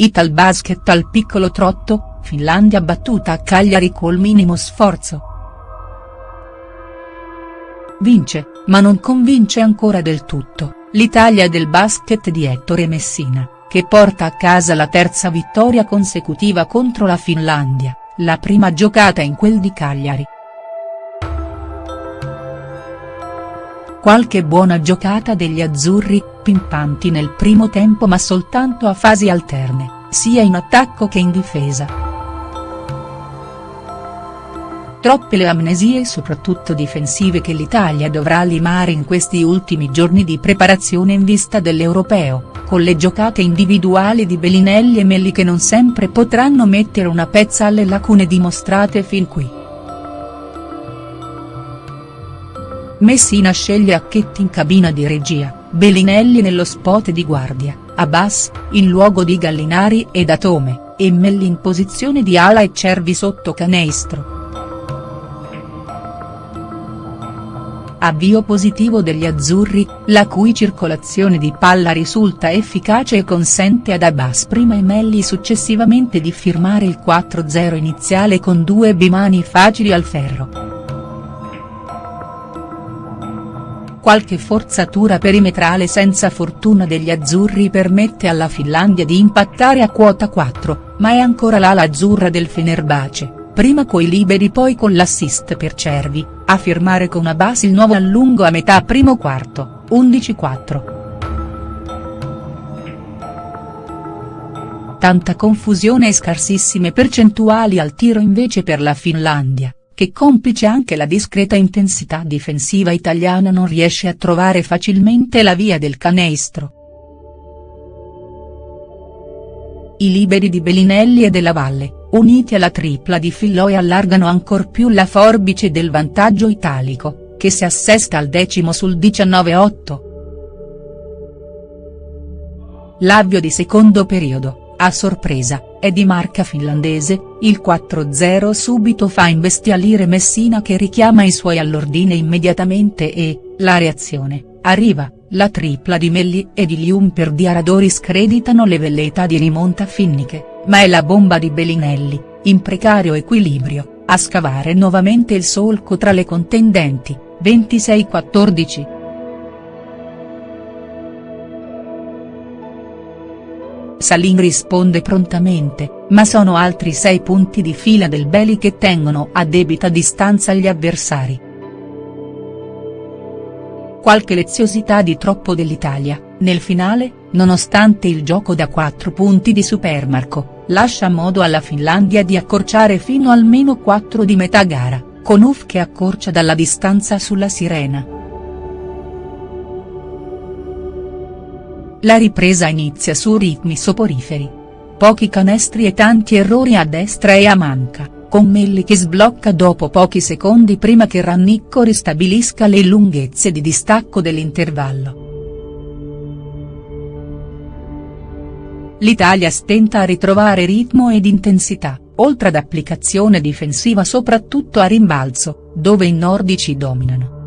Italbasket al piccolo trotto, Finlandia battuta a Cagliari col minimo sforzo. Vince, ma non convince ancora del tutto, l'Italia del basket di Ettore Messina, che porta a casa la terza vittoria consecutiva contro la Finlandia, la prima giocata in quel di Cagliari. Qualche buona giocata degli azzurri, pimpanti nel primo tempo ma soltanto a fasi alterne, sia in attacco che in difesa. Troppe le amnesie soprattutto difensive che l'Italia dovrà limare in questi ultimi giorni di preparazione in vista dell'Europeo, con le giocate individuali di Bellinelli e Melli che non sempre potranno mettere una pezza alle lacune dimostrate fin qui. Messina sceglie Acchetti in cabina di regia, Bellinelli nello spot di guardia, Abbas, in luogo di Gallinari ed Atome, e Melli in posizione di ala e Cervi sotto canestro. Avvio positivo degli azzurri, la cui circolazione di palla risulta efficace e consente ad Abbas prima e Melli successivamente di firmare il 4-0 iniziale con due bimani facili al ferro. Qualche forzatura perimetrale senza fortuna degli azzurri permette alla Finlandia di impattare a quota 4, ma è ancora l'ala azzurra del Fenerbahce prima coi liberi poi con l'assist per Cervi, a firmare con una base il nuovo allungo a metà primo quarto, 11-4. Tanta confusione e scarsissime percentuali al tiro invece per la Finlandia, che complice anche la discreta intensità difensiva italiana non riesce a trovare facilmente la via del canestro. I liberi di Bellinelli e della Valle, uniti alla tripla di Filloe allargano ancor più la forbice del vantaggio italico, che si assesta al decimo sul 19-8. L'avvio di secondo periodo, a sorpresa, è di marca finlandese, il 4-0 subito fa imbestialire Messina che richiama i suoi all'ordine immediatamente e, la reazione, arriva, la tripla di Melli e di Lium per Diaradori screditano le velleità di rimonta finniche ma è la bomba di Bellinelli, in precario equilibrio, a scavare nuovamente il solco tra le contendenti, 26-14. Salin risponde prontamente, ma sono altri sei punti di fila del Beli che tengono a debita distanza gli avversari. Qualche leziosità di troppo dell'Italia, nel finale, nonostante il gioco da 4 punti di Supermarco, lascia modo alla Finlandia di accorciare fino al meno 4 di metà gara, con Uff che accorcia dalla distanza sulla Sirena. La ripresa inizia su ritmi soporiferi. Pochi canestri e tanti errori a destra e a manca, con Melli che sblocca dopo pochi secondi prima che Rannicco ristabilisca le lunghezze di distacco dell'intervallo. L'Italia stenta a ritrovare ritmo ed intensità, oltre ad applicazione difensiva soprattutto a rimbalzo, dove i nordici dominano.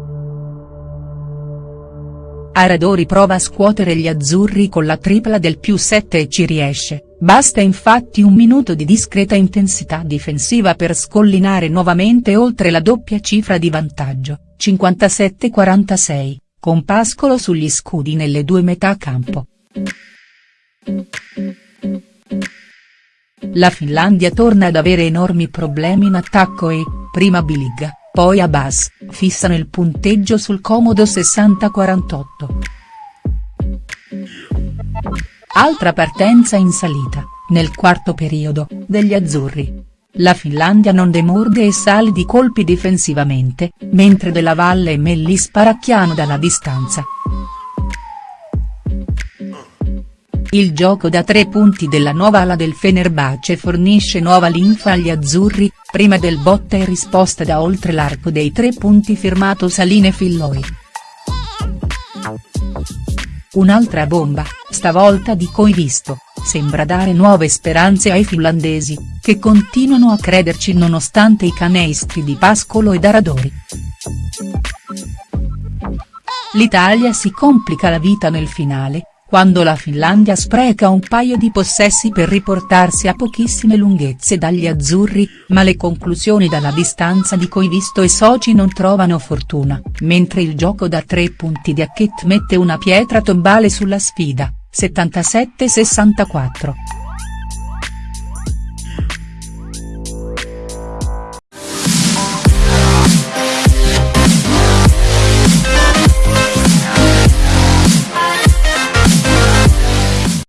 Aradori prova a scuotere gli azzurri con la tripla del più 7 e ci riesce, basta infatti un minuto di discreta intensità difensiva per scollinare nuovamente oltre la doppia cifra di vantaggio, 57-46, con Pascolo sugli scudi nelle due metà campo. La Finlandia torna ad avere enormi problemi in attacco e, prima Biliga, poi Abbas, fissano il punteggio sul comodo 60-48. Altra partenza in salita, nel quarto periodo, degli azzurri. La Finlandia non demorde e sale di colpi difensivamente, mentre Della Valle e Melli sparacchiano dalla distanza. Il gioco da tre punti della nuova ala del Fenerbahce fornisce nuova linfa agli azzurri, prima del botta e risposta da oltre l'arco dei tre punti firmato Saline Filloi. Un'altra bomba, stavolta di Coivisto, sembra dare nuove speranze ai finlandesi, che continuano a crederci nonostante i canestri di Pascolo e Daradori. L'Italia si complica la vita nel finale, quando la Finlandia spreca un paio di possessi per riportarsi a pochissime lunghezze dagli azzurri, ma le conclusioni dalla distanza di Coivisto e soci non trovano fortuna, mentre il gioco da tre punti di Hackett mette una pietra tombale sulla sfida, 77-64.